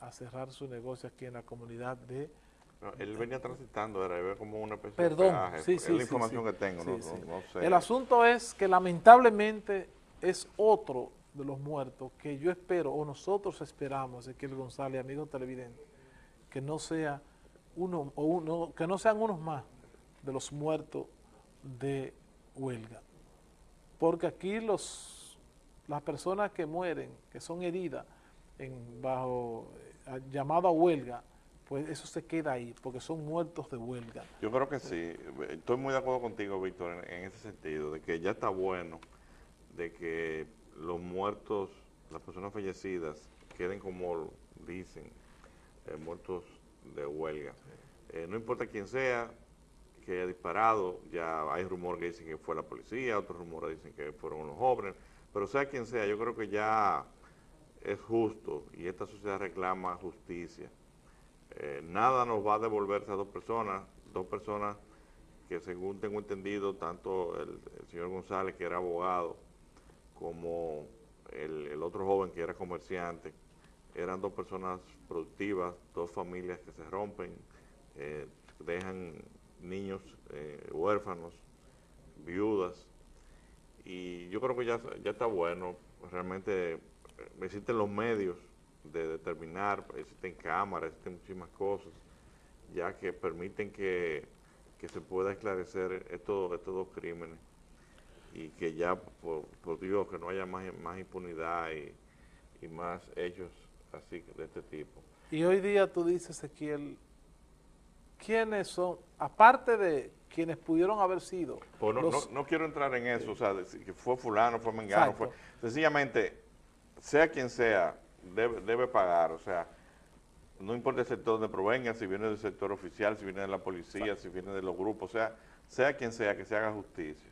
a cerrar su negocio aquí en la comunidad de... él venía transitando, era como una especie Perdón, de sí, sí, es la información que tengo, no, sé. El asunto es que lamentablemente es otro de los muertos que yo espero, o nosotros esperamos, Ezequiel González, amigo televidente, que no sea uno, o uno, que no sean unos más de los muertos de huelga. Porque aquí los, las personas que mueren, que son heridas en, bajo eh, llamada huelga, pues eso se queda ahí, porque son muertos de huelga. Yo creo que sí. Estoy muy de acuerdo contigo, Víctor, en, ese sentido, de que ya está bueno de que los muertos, las personas fallecidas, queden como dicen, eh, muertos de huelga. Eh, no importa quién sea que haya disparado, ya hay rumores que dicen que fue la policía, otros rumores dicen que fueron unos jóvenes, pero sea quien sea, yo creo que ya es justo y esta sociedad reclama justicia. Eh, nada nos va a devolverse a dos personas, dos personas que según tengo entendido, tanto el, señor González, que era abogado, como el, otro joven que era comerciante, eran dos personas productivas, dos familias que se rompen, eh, dejan niños eh, huérfanos, viudas, y yo creo que ya, ya está bueno, realmente existen los medios de determinar, existen cámaras, existen muchísimas cosas, ya que permiten que, se pueda esclarecer estos, estos dos crímenes y que ya, por, Dios, que no haya más, más impunidad y, más hechos así de este tipo. Y hoy día tú dices, Ezequiel, ¿quiénes son, aparte de quienes pudieron haber sido? Pues no, no, quiero entrar en eso, o sea, que fue fulano, fue mengano, fue... Sencillamente, sea quien sea, debe, debe pagar, o sea, no importa el sector donde provenga, si viene del sector oficial, si viene de la policía, si viene de los grupos, o sea, sea quien sea, que se haga justicia.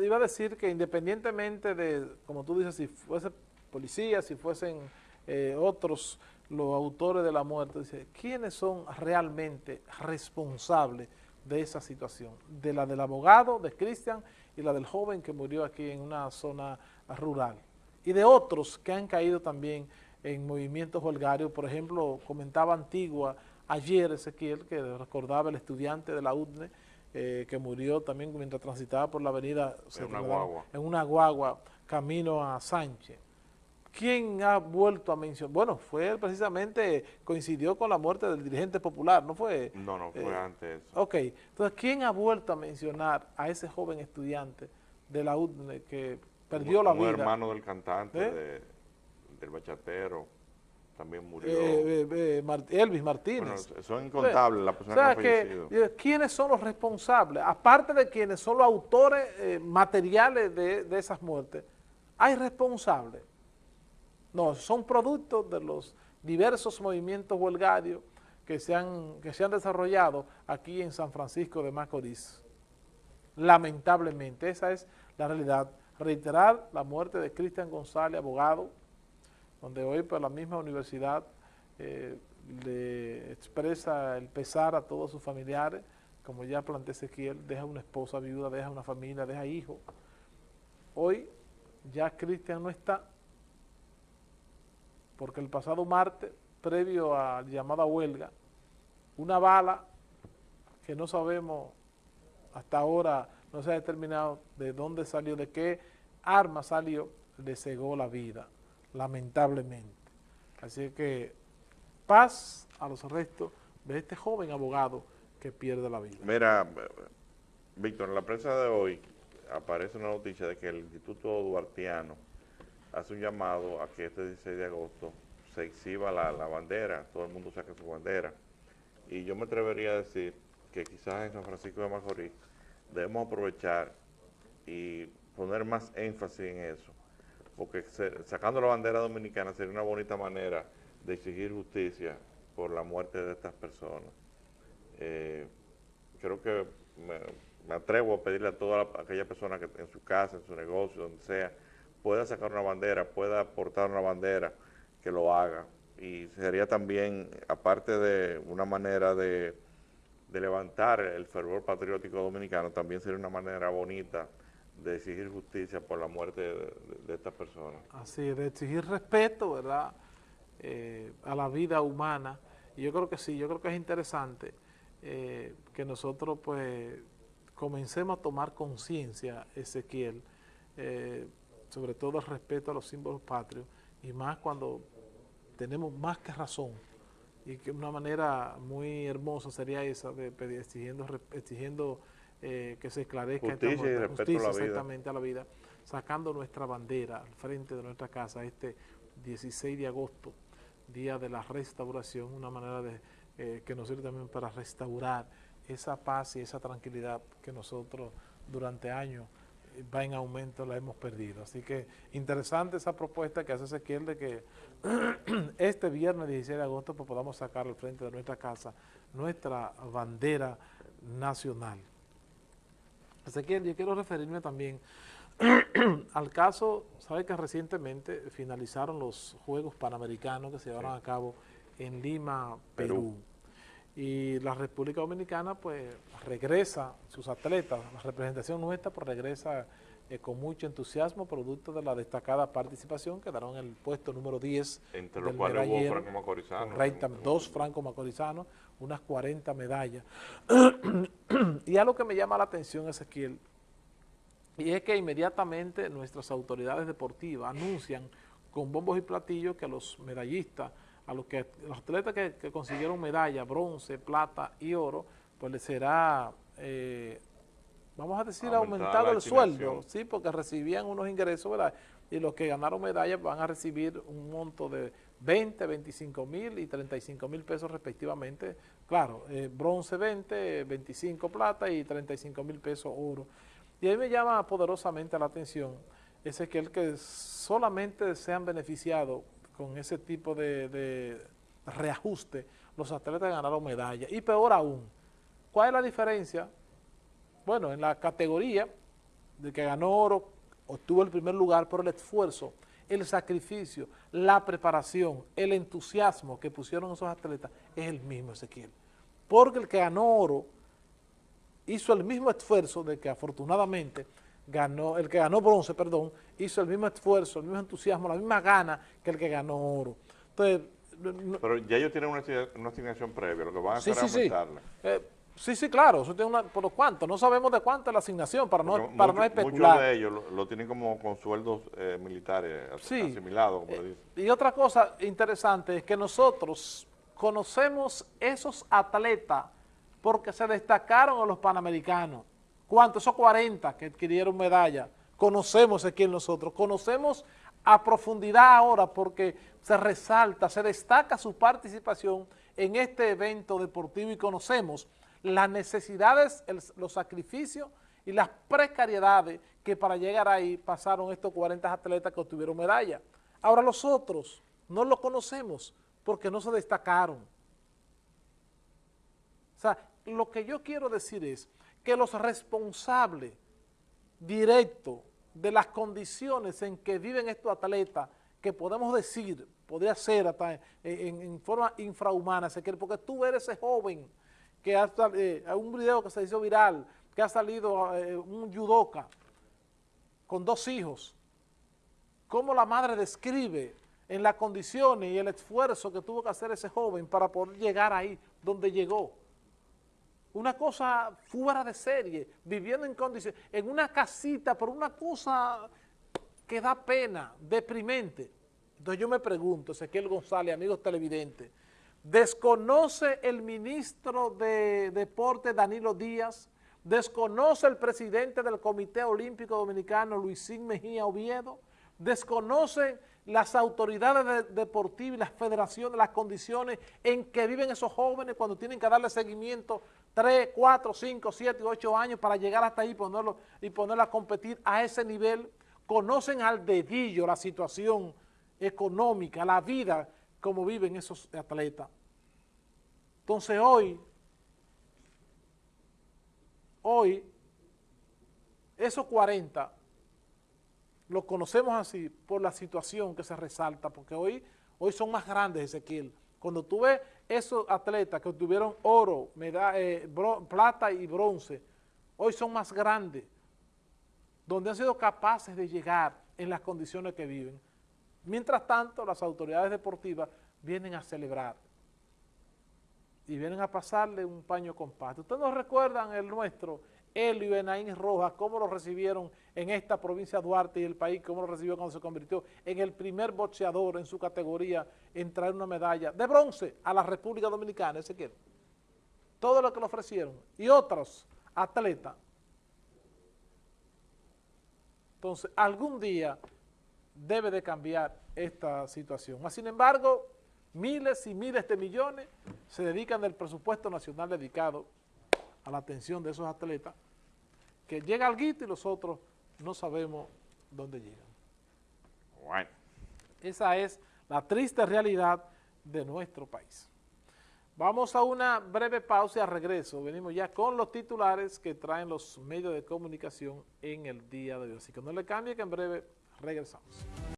iba a decir que independientemente de, como tú dices, si fuese policía, si fuesen eh, otros los autores de la muerte, dice, ¿quiénes son realmente responsables de esa situación? De la del abogado, de Cristian, y la del joven que murió aquí en una zona rural y de otros que han caído también en movimientos holgarios. Por ejemplo, comentaba Antigua ayer Ezequiel, que recordaba el estudiante de la UDNE, eh, que murió también mientras transitaba por la avenida en una, guagua. en una guagua camino a Sánchez. ¿Quién ha vuelto a mencionar? Bueno, fue él precisamente, coincidió con la muerte del dirigente popular, ¿no fue? No, no, fue eh, antes. Ok, entonces, ¿quién ha vuelto a mencionar a ese joven estudiante de la UDNE que perdió la vida. Un hermano del cantante, ¿Eh? del bachatero, también murió. Eh, eh, Elvis Martínez. Bueno, son incontables las personas que han fallecido. ¿Quiénes son los responsables? Aparte de quienes son los autores materiales de, de esas muertes, ¿hay responsables? No, son productos de los diversos movimientos huelgarios que se han, que se han desarrollado aquí en San Francisco de Macorís. Lamentablemente, esa es la realidad reiterar la muerte de Cristian González, abogado, donde hoy por la misma universidad eh, le expresa el pesar a todos sus familiares, como ya planteé Ezequiel, deja una esposa viuda, deja una familia, deja hijos. Hoy ya Cristian no está, porque el pasado martes, previo a la llamada huelga, una bala que no sabemos hasta ahora no se ha determinado de dónde salió, de qué arma salió, le cegó la vida, lamentablemente. Así que paz a los restos de este joven abogado que pierde la vida. Mira, Víctor, en la prensa de hoy aparece una noticia de que el Instituto Duartiano hace un llamado a que este 16 de agosto se exhiba la, la bandera, todo el mundo saque su bandera. Y yo me atrevería a decir que quizás en San Francisco de Macorís debemos aprovechar y poner más énfasis en eso, porque sacando la bandera dominicana sería una bonita manera de exigir justicia por la muerte de estas personas. Eh, creo que me, atrevo a pedirle a toda aquella persona que en su casa, en su negocio, donde sea, pueda sacar una bandera, pueda aportar una bandera, que lo haga. Y sería también, aparte de una manera de de levantar el fervor patriótico dominicano, también sería una manera bonita de exigir justicia por la muerte de, estas personas. Así, de exigir respeto, ¿verdad? eh, a la vida humana. Y yo creo que sí, yo creo que es interesante eh, que nosotros pues comencemos a tomar conciencia, Ezequiel, eh, sobre todo el respeto a los símbolos patrios, y más cuando tenemos más que razón, y que una manera muy hermosa sería esa de pedir, exigiendo, exigiendo que se esclarezca justicia, esta justicia exactamente a la vida, sacando nuestra bandera al frente de nuestra casa este 16 de agosto, día de la restauración, una manera de eh, que nos sirve también para restaurar esa paz y esa tranquilidad que nosotros durante años eh, va en aumento, la hemos perdido. Así que interesante esa propuesta que hace Ezequiel de que este viernes 16 de agosto pues, podamos sacar al frente de nuestra casa nuestra bandera nacional. Ezequiel, yo quiero referirme también al caso, sabe que recientemente finalizaron los Juegos Panamericanos que se llevaron a cabo en Lima, Perú. Y la República Dominicana pues regresa, sus atletas, la representación nuestra pues regresa eh, con mucho entusiasmo, producto de la destacada participación, quedaron en el puesto número 10 Entre los cuales hubo Franco Macorizano. dos Franco Macorizanos, unas 40 medallas. y algo que me llama la atención, Ezequiel, y es que inmediatamente nuestras autoridades deportivas anuncian con bombos y platillos que los medallistas, a los, que, los atletas que, consiguieron medalla, bronce, plata y oro, pues les será, eh, vamos a decir, aumentado el sueldo, sí, porque recibían unos ingresos, ¿verdad? Y los que ganaron medallas van a recibir un monto de 20, 25 mil y 35 mil pesos respectivamente. Claro, eh, bronce 20, 25 plata y 35 mil pesos oro. Y ahí me llama poderosamente la atención ese que el que solamente se han beneficiado con ese tipo de, reajuste los atletas ganaron medalla. Y peor aún, ¿cuál es la diferencia? Bueno, en la categoría de que ganó oro, obtuvo el primer lugar por el esfuerzo, el sacrificio, la preparación, el entusiasmo que pusieron esos atletas es el mismo Ezequiel. Porque el que ganó oro hizo el mismo esfuerzo de que afortunadamente ganó, el que ganó bronce, perdón, hizo el mismo esfuerzo, el mismo entusiasmo, la misma gana que el que ganó oro. Entonces, Pero ya ellos tienen una, asignación previa, lo que van a hacer es aumentarla. Eh, sí, sí, claro, eso tiene una, ¿por cuánto? No sabemos de cuánto es la asignación, para no, para no especular. Muchos de ellos lo, tienen como con sueldos eh, militares asimilados, como eh, Y otra cosa interesante es que nosotros conocemos esos atletas porque se destacaron a los panamericanos. ¿Cuántos? Esos 40 que adquirieron medalla. Conocemos aquí en nosotros, conocemos a profundidad ahora porque se resalta, se destaca su participación en este evento deportivo y conocemos las necesidades, los sacrificios y las precariedades que para llegar ahí pasaron estos 40 atletas que obtuvieron medalla. Ahora los otros no los conocemos porque no se destacaron. O sea, lo que yo quiero decir es que los responsables directos de las condiciones en que viven estos atletas, que podemos decir, podría ser hasta en, forma infrahumana, porque tú eres ese joven que hasta eh, un video que se hizo viral, que ha salido eh, un judoka con dos hijos, cómo la madre describe en las condiciones y el esfuerzo que tuvo que hacer ese joven para poder llegar ahí donde llegó una cosa fuera de serie, viviendo en condiciones, en una casita, por una cosa que da pena, deprimente. Entonces yo me pregunto, Ezequiel González, amigos televidentes, ¿desconoce el ministro de Deporte Danilo Díaz? ¿Desconoce el presidente del Comité Olímpico Dominicano Luisín Mejía Oviedo? ¿Desconoce las autoridades deportivas las federaciones, las condiciones en que viven esos jóvenes cuando tienen que darle seguimiento 3, 4, 5, 7, 8 años para llegar hasta ahí ponerlo, y ponerlo a competir a ese nivel, conocen al dedillo la situación económica, la vida, como viven esos atletas. Entonces hoy, hoy, esos 40 los conocemos así por la situación que se resalta, porque hoy, hoy son más grandes, Ezequiel. Cuando tú ves esos atletas que obtuvieron oro, eh, plata y bronce, hoy son más grandes, donde han sido capaces de llegar en las condiciones que viven. Mientras tanto, las autoridades deportivas vienen a celebrar y vienen a pasarle un paño compacto. ¿Ustedes no recuerdan el nuestro, Helio Enaín Rojas, cómo lo recibieron en esta provincia de Duarte y el país, cómo lo recibió cuando se convirtió en el primer boxeador en su categoría en traer una medalla de bronce a la República Dominicana, ese quiere. Todo lo que le ofrecieron. Y otros atletas. Entonces, algún día debe de cambiar esta situación. Sin embargo, miles y miles de millones se dedican del presupuesto nacional dedicado a la atención de esos atletas, que llega al guito y los otros no sabemos dónde llegan. Bueno. Esa es la triste realidad de nuestro país. Vamos a una breve pausa y a regreso. Venimos ya con los titulares que traen los medios de comunicación en el día de hoy. Así que no le cambie que en breve regresamos.